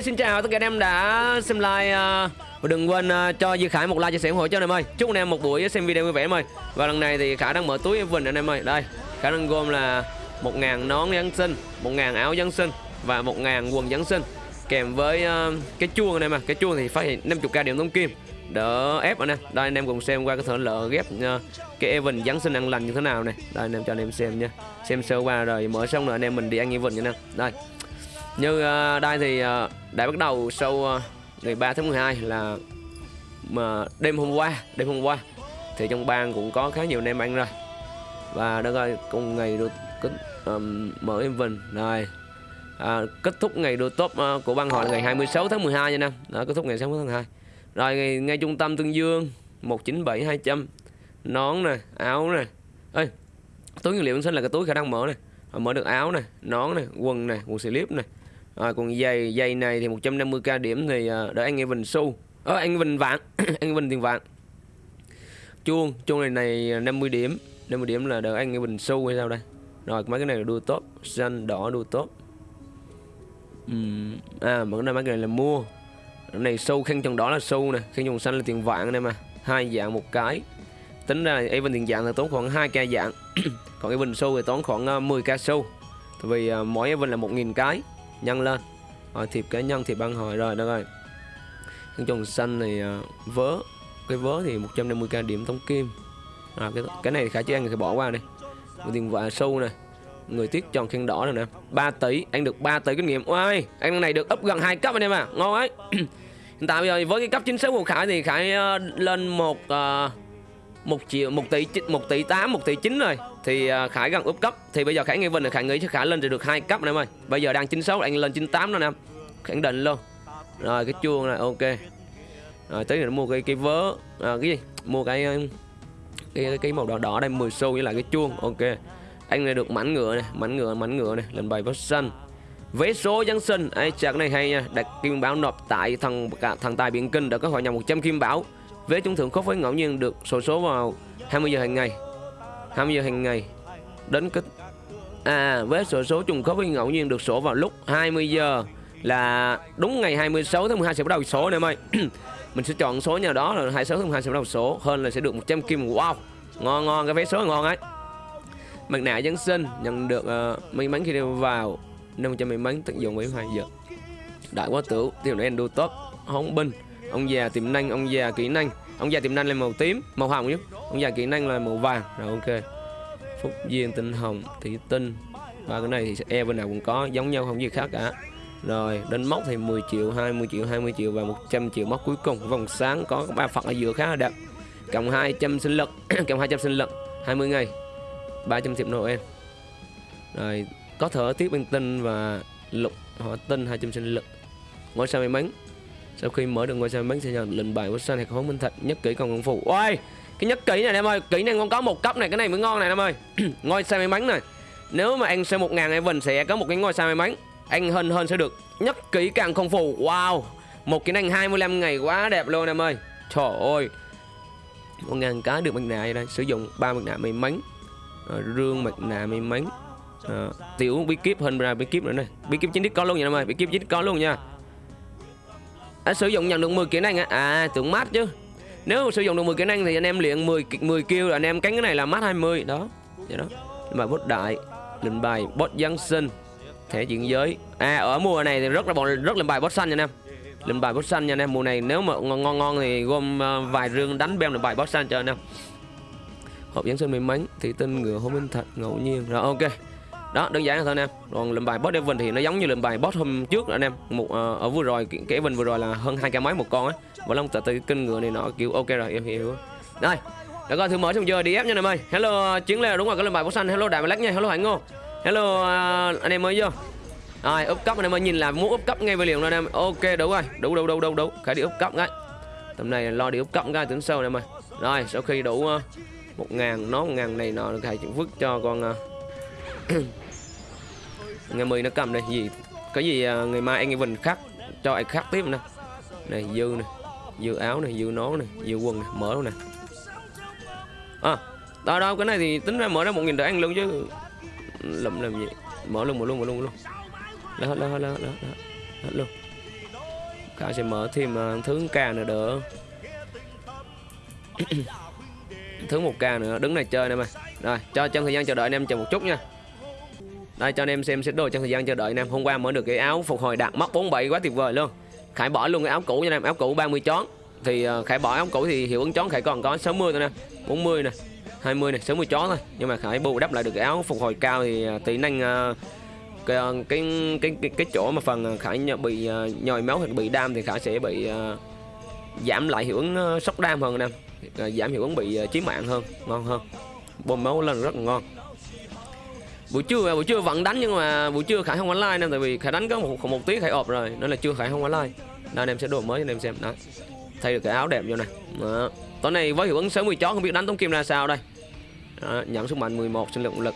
Xin chào tất cả anh em đã xem like à, và đừng quên à, cho Duy Khải một like chia sẻ ủng hộ cho anh em ơi. Chúc anh em một buổi xem video vui vẻ em ơi. Và lần này thì Khải đang mở túi Vinh anh em ơi. Đây, Khải đang gom là 1000 nón Giáng sinh, 1000 áo Giáng sinh và 1000 quần Giáng sinh kèm với à, cái chuông anh em à. Cái chuông thì phát hiện 50k điểm tống kim đỡ ép anh em. Đây anh em cùng xem qua cái thợ lỡ ghép cái Evan Giáng sinh ăn lành như thế nào này. Đây anh em cho anh em xem nha. Xem sơ qua rồi mở xong rồi anh em mình đi ăn Evan nha anh em. Đây như uh, ờ, đây thì ờ, uh, đã bắt đầu sau uh, ờ, ngày 3 tháng 12 là mà đêm hôm qua đêm hôm qua thì trong bang cũng có khá nhiều anh em ăn rồi. Và đó rồi cùng ngày được kết um, mở em vinh rồi à, kết thúc ngày đua top uh, của ban hội là ngày 26 tháng 12 nha năm đó kết thúc ngày 26 tháng 12 rồi ngay, ngay trung tâm tương dương 197 200 nón nè áo nè. Ơi túi nguyên liệu sinh là cái túi khả năng mở nè. Mở được áo này nón này quần này quần slip này à, còn giày giày này thì 150k điểm thì uh, đỡ anh Evan xu. Ờ, anh Evan vạn anh Evan tiền vạn. Chuông chuông này này 50 điểm. 50 điểm là đỡ anh Evan xu hay sao đây? Rồi mấy cái này là đua tốt xanh đỏ đua tốt uhm, à mấy cái này là mua. Cái này xu khen tròn đỏ là xu nè khen tròn xanh là tiền vạn này mà. Hai dạng một cái. Tính ra Evan tiền dạng là tốn khoảng 2k dạng. Còn Evan xu thì tốn khoảng 10k xu. Tại vì mỗi Evan là 1.000 cái nhân lên. Rồi thiệp cá nhân thiệp băng hồi rồi đó rồi. Con trồng xanh này à, vớ. Cái vớ thì 150k điểm tống kim. À, cái cái này khả chứ ăn thì bỏ qua đi một tiền vạ sâu này. Người tiếc tròn khen đỏ rồi nè. 3 tỷ anh được 3 tỷ kinh nghiệm. Ôi anh này được up gần hai cấp anh em à ngon ấy. Hiện tại bây giờ với cái cấp chính xác của khải thì khải uh, lên một uh, một triệu một tỷ một tỷ tám một tỷ chín rồi. Thì uh, khải gần úp cấp. Thì bây giờ khải nghe vinh là khải nghĩ khải lên được hai cấp anh em ơi. Bây giờ đang 96 anh lên 98 đó nè. Khẳng định luôn. Rồi cái chuông này ok. Rồi tới rồi mua cái cái vớ à, cái gì? Mua cái à, cái cái, cái màu đỏ đỏ đây 10 xu với lại cái chuông ok. Anh này được mảnh ngựa này mảnh ngựa mảnh ngựa này lần bài vớ xanh vé số Giáng sinh. Ấy chặt này hay nha. Đặt kim bảo nộp tại thằng thằng tài biển kinh đã có hội nhập 100 kim bảo vé trúng thưởng khớp với ngẫu nhiên được sổ số vào 20 giờ hàng ngày. 20 giờ hàng ngày đến kết à vé sổ số trùng khớp với ngẫu nhiên được sổ vào lúc 20 giờ là đúng ngày 26 tháng 12 sẽ bắt đầu sổ nè em ơi. Mình sẽ chọn số nhà đó là 26 tháng 12 sẽ bắt đầu sổ hơn là sẽ được 100 kim. Wow ngon ngon cái vé số ngon ấy. Mặt nạ dân sinh nhận được uh, may mắn khi đeo vào 500 may mắn tận dụng 72 giờ đại quá tử tiêu này đua tốt hóng binh ông già tiềm năng, ông già kỹ năng. Ông già tiềm năng là màu tím, màu hồng chứ ông già kỹ năng là màu vàng. Rồi, ok. Phúc duyên, tinh hồng, thủy tinh. Và cái này thì e bên nào cũng có, giống nhau, không gì khác cả. Rồi đến móc thì 10 triệu 20 triệu 20 triệu và 100 triệu móc cuối cùng. Vòng sáng có ba phật ở giữa khá là đẹp. Cộng 200 sinh lực, cộng 200 sinh lực 20 ngày. 300 triệu Noel. Rồi, có thở tiếp bên tinh và lục, họ tinh 200 sinh lực. Ngôi sao may mắn sau khi mở được ngôi sao may sẽ nhận lệnh bài của xanh hay khống minh thạch nhất kỹ còn công phụ, ôi cái nhất kỹ này em ơi kỹ năng con có một cấp này cái này mới ngon này em ơi. Ngôi sao may mắn này. Nếu mà anh xem một ngàn Evan sẽ có một cái ngôi sao may mắn. Anh hơn hơn sẽ được nhất kỹ càng không phù wow một kỹ năng 25 ngày quá đẹp luôn em ơi. Trời ơi một ngàn cái được mặt nạ đây sử dụng ba mặt nạ may mắn à, rương mặt nạ may mắn à, tiểu bí kíp hơn ra bí kíp nữa này. Bí kíp chính thức có luôn nha em ơi bí kíp chính thức có luôn nha à, sử dụng nhận được 10 kỹ năng à, à tưởng mát chứ. Nếu sử dụng được 10 kỹ năng thì anh em luyện 10 10 kêu là anh em cánh cái này là mát 20 đó vậy đó. Mà bốt đại lệnh bài bot giáng sinh thể chuyển giới. À ở mùa này thì rất là bọn rất là bài bot xanh nha anh em. Lên bài bot xanh nha anh em. Mùa này nếu mà ngon ngon, ngon thì gom ờ, vài rương đánh bem được bài bot xanh cho anh em. Hộp giáng sinh may mắn thị tinh ngựa hôm minh thật ngẫu nhiên. Rồi ok đó đơn giản là thôi anh em? Còn lệnh bài boss Devon thì nó giống như lệnh bài boss hôm trước anh em. Một uh, ở vừa rồi cái, cái vừa rồi là hơn hai cái máy một con á. Và long từ từ kinh ngựa này nó kiểu ok rồi em hiểu. Rồi đã coi thử mở xong giờ đi ép nha anh em ơi. Hello ờ, chiến lê đúng rồi cái lệnh bài boss xanh. Hello đại black nha. Hello hạnh ngô. Hello uh, anh em mới vô. Rồi úp cấp anh em ơi nhìn là muốn úp cấp ngay về liền luôn anh em. Ok đúng rồi. Đủ đủ đủ đủ đủ. Phải đi úp cấp ngay. Tầm này lo đi úp cấp ngay tính sâu anh em ơi. Rồi sau khi đủ uh, một ngàn nó một ngàn này nọ thầy chịu vứt cho con uh, ngày mười nó cầm đây gì? Cái gì à, ngày mai anh Vinh khắc cho anh khắc tiếp nè. Này dư này dư áo này dư nón này dư quần này mở luôn nè. À đó đâu cái này thì tính ra mở ra một nghìn để ăn luôn chứ. Lụm làm gì? Mở luôn mở luôn mở luôn mở luôn. Hết hết đó hết đó hết luôn. Khả sẽ mở thêm uh, thứ ca nữa đỡ. Thứ một ca nữa đứng này chơi nè mày. Rồi cho trong thời gian chờ đợi anh em chờ một chút nha đây cho anh em xem xét đồ trong thời gian chờ đợi anh em hôm qua mở được cái áo phục hồi đạt móc 47 quá tuyệt vời luôn. Khải bỏ luôn cái áo cũ nha anh em áo cũ 30 chón thì uh, khải bỏ áo cũ thì hiệu ứng chón khải còn có 60 thôi nè 40 nè 20 nè, 60 chón thôi. Nhưng mà khải bù đắp lại được cái áo phục hồi cao thì uh, tỷ năng uh, cái, cái cái cái cái chỗ mà phần khải bị uh, nhồi máu hoặc bị đam thì khải sẽ bị uh, giảm lại hiệu ứng uh, sốc đam hơn anh em uh, giảm hiệu ứng bị uh, chí mạng hơn ngon hơn. Bơm máu lên rất là ngon buổi trưa buổi trưa vẫn đánh nhưng mà buổi trưa khải không online nên tại vì khải đánh có một một tiếng khải ọp rồi, nên là chưa khải không online. Nên em sẽ đổi mới cho em xem. Đó. Thay được cái áo đẹp vô này đó. tối nay với hiệu ứng 60 chó, không biết đánh tống kim ra sao đây. Đó. nhận sức mạnh 11 sinh lượng lực.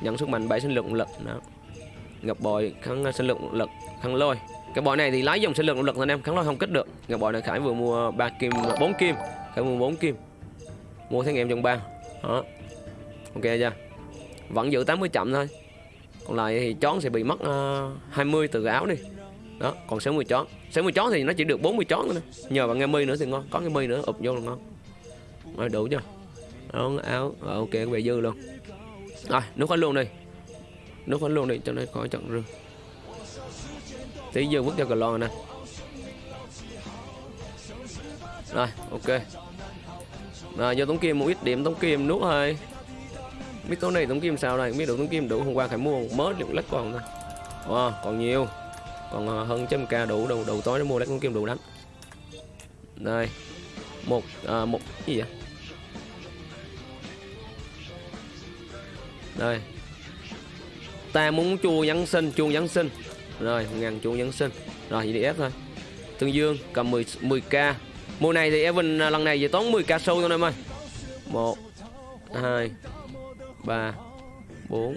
Nhận sức mạnh 7 sinh lượng lực. Đó. Ngập bòi kháng sinh lượng lực kháng lôi. Cái bòi này thì lái dòng sinh lượng lực anh em kháng lôi không kích được. Ngập bòi này khải vừa mua ba kim, bốn kim. Khải mua bốn kim. Mua thằng em trong ba. Đó. Ok chưa? Vẫn giữ 80 chậm thôi. Còn lại thì chón sẽ bị mất ờ, uh, 20 từ cái áo đi. Đó còn 60 chón 60 chón thì nó chỉ được 40 chón thôi nhờ vào nghe mi nữa thì ngon có cái mi nữa ụp vô là ngon. Rồi đủ chưa? Đó áo à, ok về dư luôn. Rồi à, nút hết luôn đi. Nút hết luôn đi cho nó khỏi chọn rừng. Tí dư vứt cho cờ lon nè. Rồi ok. Rồi vô tống kim một ít điểm tống kim nuốt thôi biết tối nay tống kim sao đây? Biết đủ tống kim đủ hôm qua phải mua mớ lượng lách còn thôi. Wow, còn nhiều. Còn ờ, hơn trăm k đủ đầu đầu tối nó mua lách tống kim đủ đánh đây. Một à, một cái gì vậy? Đây. Ta muốn chua nhắn sinh chuông nhắn sinh. Rồi ngàn chuông nhắn sinh. Rồi vậy đi ép thôi. Tương dương cầm 10 10 k mùa này thì Evan lần này về tốn 10 k sâu thôi em ơi. Một hai 3 4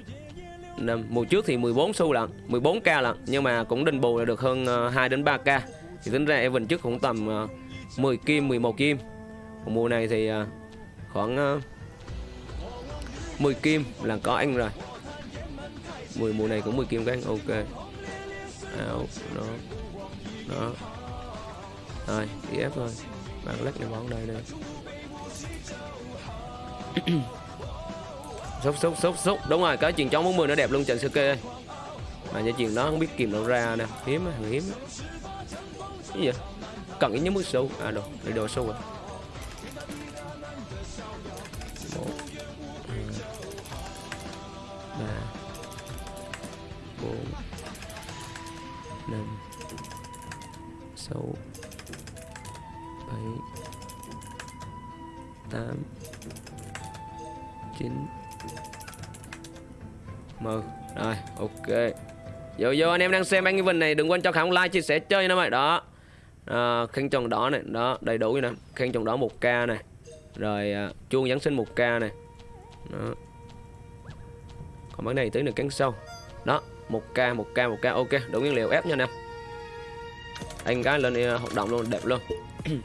5 mùa trước thì 14 xu lận 14k lận, nhưng mà cũng đền bù là được hơn ờ, 2 đến 3k thì tính ra Evan trước cũng tầm ờ, 10 kim 11 kim. Còn mùa này thì ờ, khoảng 10 kim là có anh rồi. 10 mùa này cũng 10 kim các anh. Ok. Áo đó đó. Rồi, đi ép thôi. Bạn lắc cái bóng đây đây sốc sốc sốc sốc. Đúng rồi cái chuyện bóng 40 nó đẹp luôn, trận Suke ơi mà cái chuyện đó không biết kìm đâu ra nè. Hiếm á, hiếm cái gì cần cái nhất mức sâu. À đồ để đồ sâu rồi. Mờ rồi ok. Vô vô anh em đang xem anh Evan này đừng quên cho khả like chia sẻ chơi nữa mày đó. Ờ, à, khen tròn đỏ này đó đầy đủ nè. Khen tròn đỏ 1k này. Rồi à, chuông giáng sinh 1k này. Đó. còn cái này tới được cắn sâu đó 1k 1k 1k ok đủ nguyên liệu ép nha anh em. Anh cái lên à, hoạt động luôn đẹp luôn.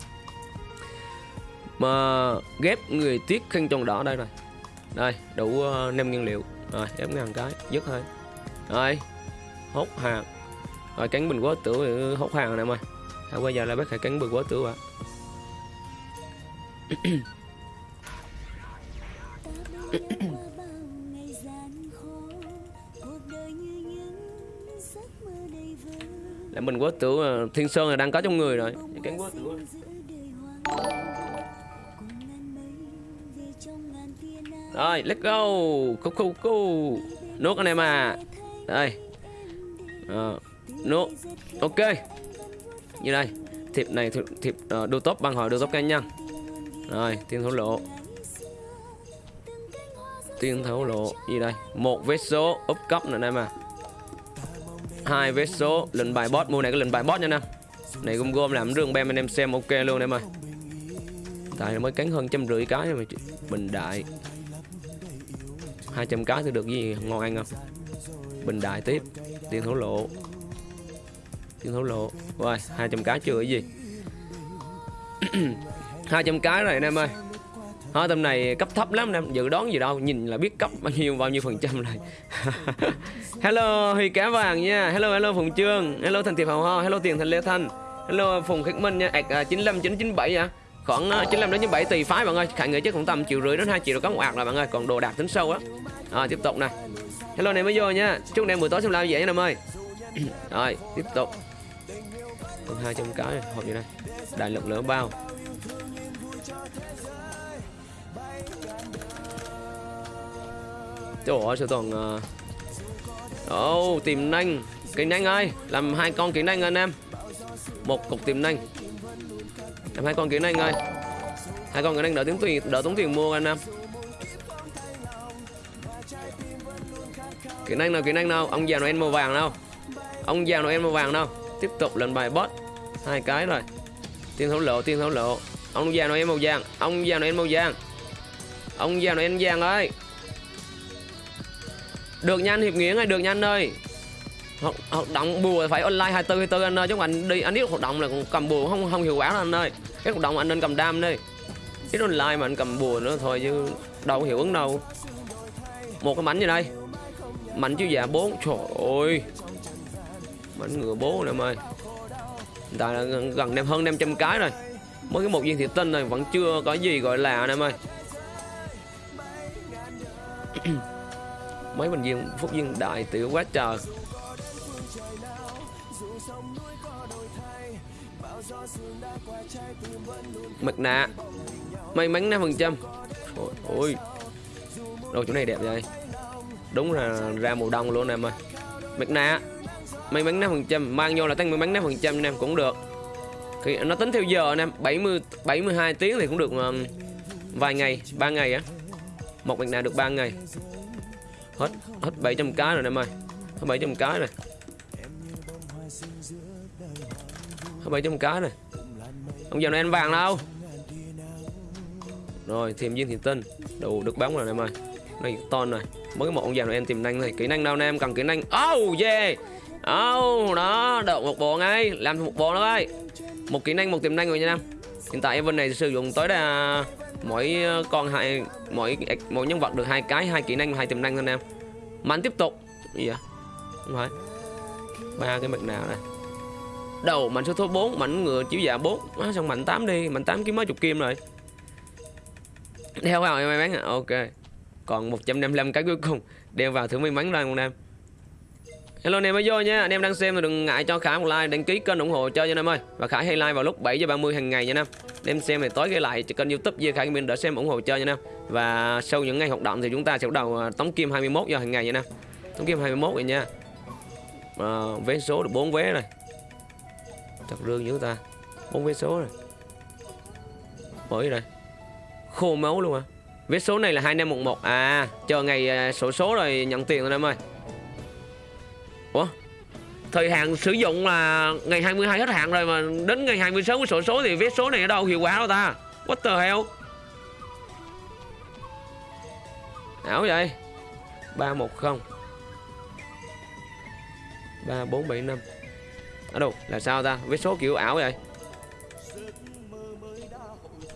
Mà ghép người tiết khăn tròn đỏ đây rồi. Đây đủ à, uh, 5 nguyên liệu rồi ép ngàn cái, dứt thôi. Rồi, hốt hàng. Rồi cắn bình quá tử ừ, hốt hàng này mày Hãy bây giờ là bác hãy cắn bình quá tử ạ. Là mình quá tử ờ, thiên sơn là đang có trong người rồi. Cắn quá tử. Rồi, let's go. Cú cú cú. Nuốt anh em à. Đây. À, nuốt. Ok. Như đây. Thiệp này thiệp, thiệp ờ, uh, đô top bằng hỏi đô top cá nhân. Rồi, tiền thổ lộ. tiền thổ lộ gì đây? Một vết số úp cấp nữa em à. Hai vết số lệnh bài boss mua này cái lệnh bài boss nha nè. Này gom gom làm rương bem anh em xem ok luôn em ơi. Tại mới cắn hơn trăm rưỡi cái mà bình đại 200 cái thì được gì? Ngon ăn không? Bình đại tiếp. Tiền thổ lộ. Tiền thổ lộ. Rồi 200 cái chưa cái gì? 200 cái này anh em ơi. Thôi tầm này cấp thấp lắm em. Dự đoán gì đâu, nhìn là biết cấp bao nhiêu bao nhiêu phần trăm này. Hello, huy cá vàng nha. Hello hello phùng trương. Hello thành thiệp hồng ho. Hello tiền thành lê thanh. Hello phùng khắc minh nha. Ạc à, chín mươi chín chín bảy khoảng ờ, 95 đến 97 tùy phái bạn ơi. Khả nghĩ chắc cũng tầm triệu rưỡi đến 2 triệu được có một ạc là bạn ơi. Còn đồ đạc tính sâu á. À, tiếp tục nè. Hello này mới vô nha. Chúc em buổi tối xem live dễ nha em ơi. Rồi tiếp tục. Còn hai trăm cái hộp gì đây? Đại lực lửa bao. Trời ơi sao toàn ờ, uh... oh, tìm nanh Kỹ năng ơi. Làm hai con kỹ năng anh em. Một cục tìm nanh em hai con kiến anh ơi Hai con kiến anh đỡ tiếng tiền đỡ tốn tiền mua anh em. Kiến anh nào kiến anh nào? Ông già Noel màu vàng đâu Ông già Noel màu vàng đâu Tiếp tục lần bài boss Hai cái rồi. Tiên thấu lộ tiên thấu lộ. Ông già Noel màu vàng Ông già Noel màu vàng. Ông già Noel vàng ơi. Được nhanh hiệp nghĩa này được nhanh ơi. Hoạt, hoạt động bùa phải online 24 24 anh ơi chứ anh đi anh biết hoạt động là cầm bùa không không hiệu quả đâu anh ơi cái cộng động anh nên cầm đam đi. Ít online mà anh cầm bùa nữa thôi chứ đâu có hiệu ứng đâu. Một cái mảnh như đây. Mảnh chiếu giả bốn. Trời ơi. Mảnh ngựa bố nè em ơi tại là gần, gần đem hơn 500 cái rồi. Mới cái một viên thị tinh này vẫn chưa có gì gọi là anh em ơi mấy bình viên phúc viên đại tiểu quá trời. Mặt nạ. May mắn 5 phần trăm. Ôi đồ chỗ này đẹp vậy? Đúng là ra mùa đông luôn em ơi. Mặt nạ. May mắn 5 phần trăm. Mang vô là tăng may mắn 5 phần trăm em cũng được. Thì nó tính theo giờ anh em 70 72 tiếng thì cũng được um, vài ngày 3 ngày á. Một mặt nạ được 3 ngày. Hết hết 700 cái rồi em ơi. Hết 700 cái rồi. Hết 700 cái này. Ông giờ này anh vàng đâu. Rồi, thêm viên thiền tinh đủ được bóng rồi em ơi. Này, ton rồi mới một ông già này em tìm nhanh này. Kỹ năng đâu em cần kỹ năng. Oh yeah. Oh đó đậu một bộ ngay. Làm một bộ nữa ơi một kỹ năng, một tiềm năng rồi nha em. Hiện tại event này sử dụng tối đa mỗi ờ, con hai, mỗi à, mỗi nhân vật được hai cái, hai kỹ năng, hai tiềm năng thôi em. Mạnh tiếp tục. Gì vậy? Không phải. Ba cái mặt nào này đầu mạnh số số 4 mạnh ngựa chiếu dạ 4 à, xong mạnh 8 đi mạnh 8 kiếm mấy chục kim rồi đeo vào em may mắn à ok còn 155 cái cuối cùng đeo vào thử may mắn ra con em Hello anh em mới vô nha, anh em đang xem thì đừng ngại cho Khải một like, đăng ký kênh ủng hộ chơi cho anh em ơi. Và Khải hay like vào lúc 7 giờ 30 hàng ngày nha anh em. Anh em xem thì tối ghi lại cho kênh YouTube Duy Khải mình đỡ xem ủng hộ chơi nha anh em. Và sau những ngày hoạt động thì chúng ta sẽ bắt đầu à, tống kim 21 giờ hàng ngày nha anh em. Tống kim 21 rồi nha. À, vé số được 4 vé rồi. Thật rương dữ ta. bốn vé số rồi. Mới rồi. Khô máu luôn à. Vé số này là 2511. À, chờ ngày à, sổ số rồi nhận tiền rồi em ơi. Ủa? Thời hạn sử dụng là ngày 22 hết hạn rồi mà đến ngày 26 với sổ số thì vé số này ở đâu hiệu quả đâu ta? What the hell? Ảo vậy? 310 3475 ở đâu? Là sao ta? với số kiểu ảo vậy?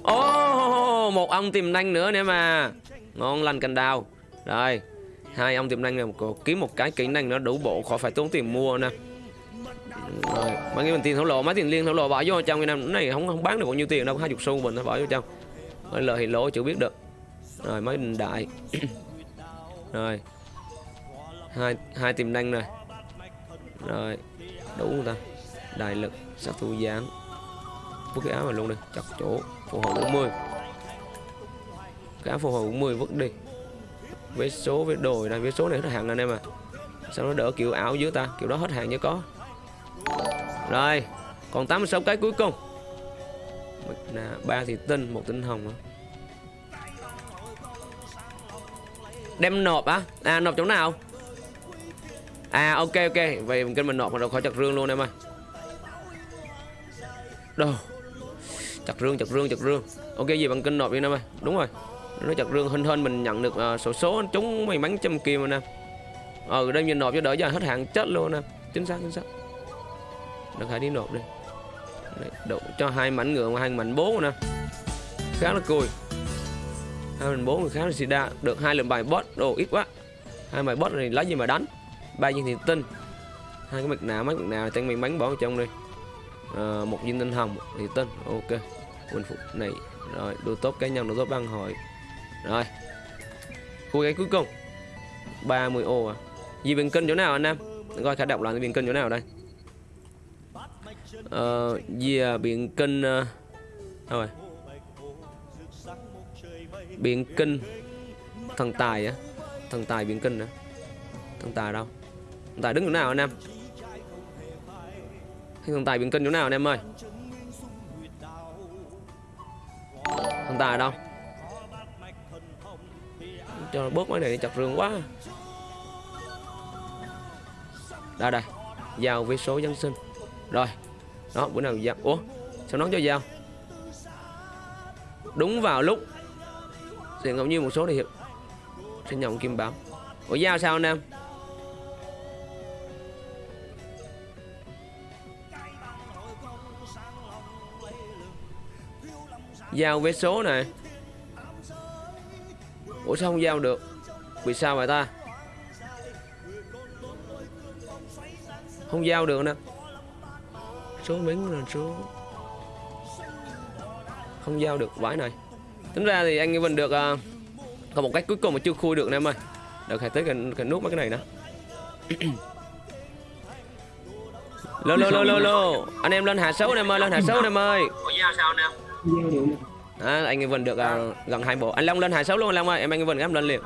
Ồ, oh, một ông tiềm năng nữa nè mà. Ngon lành cành đào. Rồi hai ông tiềm năng này kiếm một cái kỹ năng nó đủ bộ khỏi phải tốn tiền mua nè. Rồi mấy cái mình tiền thổ lộ mấy tiền liên thổ lộ bỏ vô trong cái năm này không không bán được bao nhiêu tiền đâu hai chục xu mình nó bỏ vô trong. Rồi lời thì lỗ chưa biết được. Rồi mấy đình đại. Rồi hai hai tiềm năng này. Rồi đủ không ta? Đại lực sát thủ gián. Vứt cái áo này luôn đi, chặt chỗ phù hộ 40 cái áo phù hộ 40 vứt đi. Với số với đồ này với số này hết hàng anh em à sao nó đỡ kiểu ảo dưới ta? Kiểu đó hết hàng như có. Rồi, còn 86 cái cuối cùng. Là ba thì tinh, một tinh hồng à. đem nộp á. À nộp chỗ nào? À ok ok. Vậy kênh mình nộp mà đâu khỏi chặt rương luôn em ơi. Đâu? Chặt rương chặt rương chặt rương. Ok gì bằng kênh nộp đi em ơi. Đúng rồi. Nó chặt rương hình hơn mình nhận được uh, sổ số chúng may mắn trăm kim anh em ờ đây nhìn nộp cho đỡ cho hết hạn chết luôn nè. Em chính xác chính xác. Được hãy đi nộp đi. Đấy, đủ cho hai mảnh ngựa hai mảnh bốn nè. Khá là cùi. Hai mảnh bốn khá là xì đa. Được hai lần bài boss đồ ít quá. Hai bài boss này lấy gì mà đánh? Ba viên thì tinh. Hai cái mặt nào mấy mặt nào tăng may mắn bỏ vào trong đi. À, một viên tinh hồng thì tinh. Ok. Quân phục này rồi đồ tốt cá nhân đồ tốt băng hội. Rồi. Khu cái cuối cùng. 30 ô à. Gì biển kinh chỗ nào anh em? Coi khả đọc là biển kinh chỗ nào đây. Ờ gì à, biển kinh uh, rồi? Biển kinh. Thần tài á. Thần tài biển kinh á thần tài đâu? Hiện tài đứng chỗ nào anh em? Hiện tài biển kinh chỗ nào anh em ơi? Thần tài đâu? Cho nó bớt mấy này chặt rương quá. Đây đây. Giao với số dân sinh. Rồi. Đó, bữa nào giao? Ủa, sao nó cho giao? Đúng vào lúc thì ngẫu nhiên một số thì hiệp sẽ nhận kim bảo. Ủa, giao sao anh em? Giao vé số này ủa sao không giao được? Vì sao vậy ta? Không giao được nè. Số miếng là số không giao được vãi này. Tính ra thì anh mình được à, uh, còn một cách cuối cùng mà chưa khui được nè em ơi. Được hãy tới cần, cần nút mấy cái này nữa lô lô lô lô lô. Anh em lên hạ số em ơi lên hạ số em ơi. Giao sao em à, anh Vinh được uh, gần hai bộ. Anh Long lên hạ số luôn anh Long ơi. Em anh Vinh em lên liền.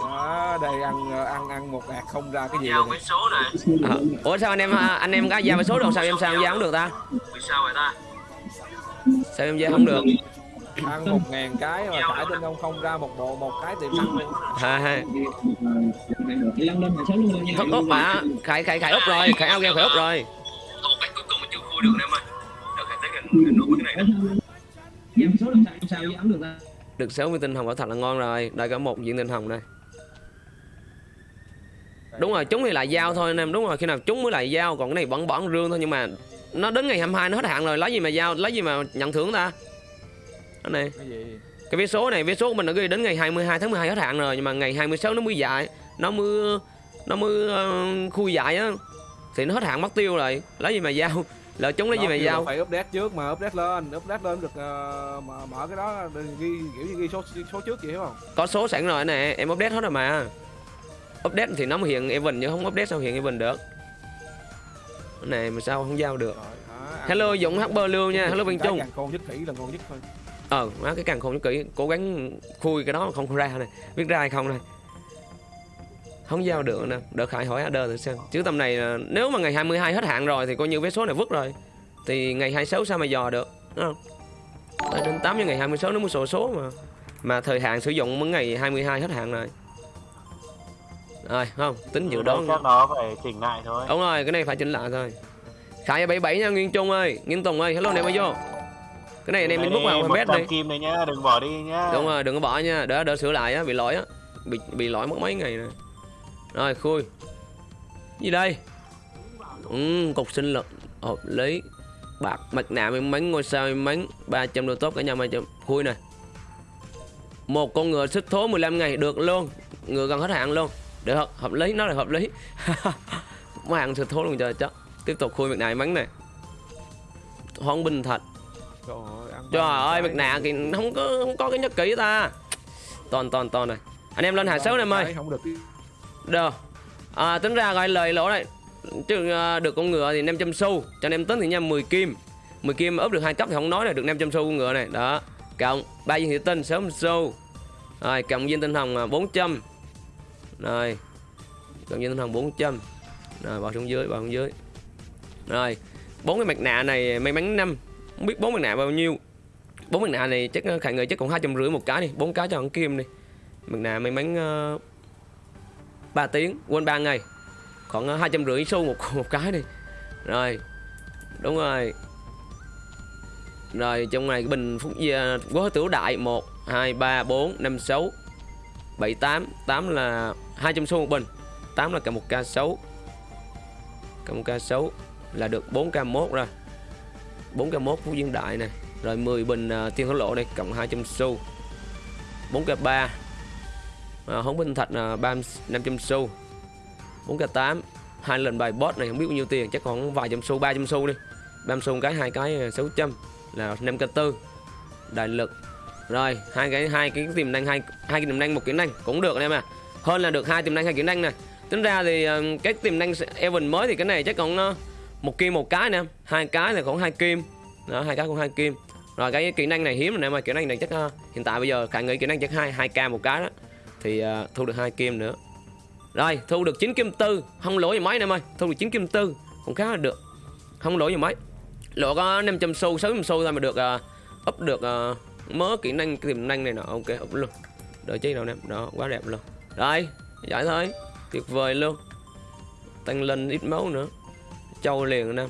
Đó, đây ăn ăn ăn một hạt không ra cái gì giao với số này. À, ủa sao anh em anh em có giao với số đâu sao em sao giao không được ta? Vì sao vậy ta? Sao em giao không được? Ăn một ngàn cái mà thả trên ông không ra một bộ một cái tiệm sẵn luôn. Ha ha Thật úp mà khải khải khải úp rồi. Khải ao game khải úp rồi. Một cái cuối cùng mà chưa khui được em ơi được khải tới gần nút cái này đó số làm sao sao giao được ta được 60 tinh hồng quả thật là ngon rồi đây có một viên tinh hồng đây. Đúng rồi chúng thì lại giao thôi anh em đúng rồi khi nào chúng mới lại giao còn cái này vẫn bỏng rương thôi nhưng mà nó đến ngày 22 nó hết hạn rồi lấy gì mà giao lấy gì mà nhận thưởng ta? Cái này cái vé số này vé số của mình đã ghi đến ngày 22 tháng 12 hết hạn rồi nhưng mà ngày 26 nó mới dại nó mới nó mới uh, khui dại á thì nó hết hạn mất tiêu rồi lấy gì mà giao lỡ chúng lấy gì mà giao? phải update trước mà update lên update lên được uh, mở, mở cái đó ghi kiểu như ghi số số trước vậy không? Có số sẵn rồi nè em update hết rồi mà. Update thì nó mới hiện event chứ không update sao hiện event được. Cái này mà sao không giao được? Rồi, hello dũng hb lưu nha. Hello viên trung. con nhất kỹ là ngon nhất thôi. Ờ má cái càng không nhất kỹ. Cố gắng khui cái đó không ra này. Biết ra hay không này không giao được nè. Đợt khải hỏi order thử xem. Chứ tầm này nếu mà ngày 22 hết hạn rồi thì coi như vé số này vứt rồi. Thì ngày 26 sao mà dò được đúng không? Đến 8 cho ngày 26 nó mới sổ số mà. Mà thời hạn sử dụng mới ngày 22 hết hạn rồi. Rồi không? Tính dự đoán chắc nó phải chỉnh lại thôi. Đúng rồi cái này phải chỉnh lại thôi. Khải 77 nha nguyên trung ơi. Nguyên tùng ơi hello anh em ơi vô. Cái này anh em mình bút vào fanpage đi. kim này nhá đừng bỏ đi nhá đúng rồi đừng có bỏ nha. Đỡ đỡ sửa lại á bị lỗi á. Bị bị lỗi mất mấy ngày rồi rồi khui. Gì đây? Ừ, cục sinh lực hợp lý. Bạc mặt nạ may mắn ngôi sao may mắn 300 đô tốt cả nhà 300 khui nè. Một con ngựa xích thố 15 ngày được luôn. Ngựa gần hết hạn luôn. Được hợp, hợp lý nó là hợp lý. Mấy hàng xích thố luôn trời chắc. Tiếp tục khui mặt nạ mắn này. Hoang binh thật. Trời ơi, trời ơi mặt nạ thì không có không có cái nhất kỹ ta. Toàn toàn toàn này anh em lên hạ xấu em ơi không được được à, tính ra gọi lời lỗ này chứ uh, được con ngựa thì 500 xu cho nên em tính thì nha 10 kim. 10 kim ốp được hai cấp thì không nói là được 500 xu con ngựa này. Đó. Cộng ba viên thị tinh 60 xu. Rồi cộng viên tinh hồng à, 400 rồi cộng viên tinh hồng 400 rồi bỏ xuống dưới bỏ xuống dưới. Rồi bốn cái mặt nạ này may mắn năm. Không biết bốn mặt nạ bao nhiêu. Bốn mặt nạ này chắc à, khả người chắc còn hai trăm rưỡi một cái đi. Bốn cái cho con kim đi. Mặt nạ may mắn uh, 3 tiếng quên 3 ngày. Khoảng à, hai trăm rưỡi xu một một cái đi. Rồi đúng rồi. Rồi trong này bình phúc gia quá tiểu đại 1 2 3 4 5 6 7 8 8 là 200 xu một bình. 8 là cả một ca 6 cả một ca 6 là được 4 ca 1 rồi. 4 ca 1 phú dương đại này rồi 10 bình à, uh, tiên thổ lộ đây cộng 200 xu. 4 ca 3 à, hống bình thạch là ba năm trăm xu. Bốn k tám hai lần bài boss này không biết bao nhiêu tiền chắc còn vài trăm xu 300 xu đi. Ba xu cái hai cái à, 600 là năm k tư. Đại lực. Rồi hai cái hai cái tiềm năng hai hai cái tiềm năng một kỹ năng cũng được anh em à hơn là được hai tiềm năng hai kỹ năng này tính ra thì à, cái tiềm năng Evan mới thì cái này chắc còn nó à, một kim một cái nè. Hai cái là khoảng hai kim. Đó hai cái cũng hai kim. Rồi cái kỹ năng này hiếm rồi nè mà kỹ năng này chắc hiện tại bây giờ khả nghĩ kỹ năng chắc hai hai k một cái đó thì uh, thu được hai kim nữa. Rồi thu được 9 kim tư. Không lỗ gì mấy em ơi. Thu được 9 kim tư. Cũng khá là được. Không lỗ gì mấy. Lỗ có 500 xu 600 xu thôi mà được uh, up được uh, mớ kỹ năng tiềm năng này nọ. Ok up luôn. Đợi chi đâu nè. Đó quá đẹp luôn. Rồi giải thôi. Tuyệt vời luôn. Tăng lên ít máu nữa. Châu liền nè.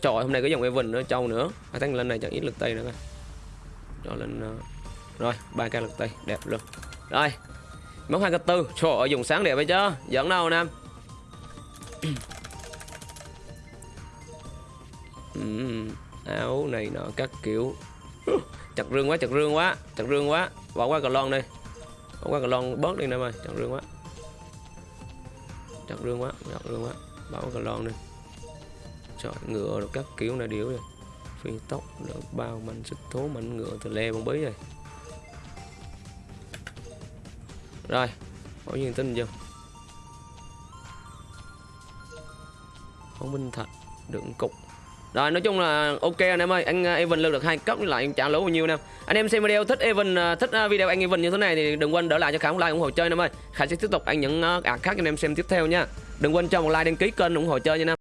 Trời hôm nay có dòng Evan nữa châu nữa. À, tăng lên này chẳng ít lực tay nữa rồi cho lên uh, rồi ba k lực tay. Đẹp luôn. Rồi món hai k tư. Trời ơi dùng sáng đẹp vậy chứ. Giỡn đâu nam Ừm, áo này nọ các kiểu. Chặt rương quá chặt rương quá chặt rương quá. Bỏ qua cờ lon đi. Bỏ qua cờ lon bớt đi nè mày chặt rương quá. Chặt rương quá chặt rương quá. Bỏ qua cờ lon đi. Trời ngựa rồi các kiểu này điếu rồi phi tốc được bao mạnh sức thố mạnh ngựa từ le bông bí rồi rồi, bao nhiêu tin vô? Không minh thạch đựng cục. Rồi, nói chung là ok anh em ơi, anh à, Evan lên được hai cấp với lại trả lỗ bao nhiêu nè. Anh em xem video thích Evan à, thích à, video anh Evan như thế này thì đừng quên đỡ lại cho Khải một like ủng hộ chơi anh em ơi. Khải sẽ tiếp tục anh những ạc khác cho anh em xem tiếp theo nha. Đừng quên cho một like đăng ký kênh ủng hộ chơi nha anh em.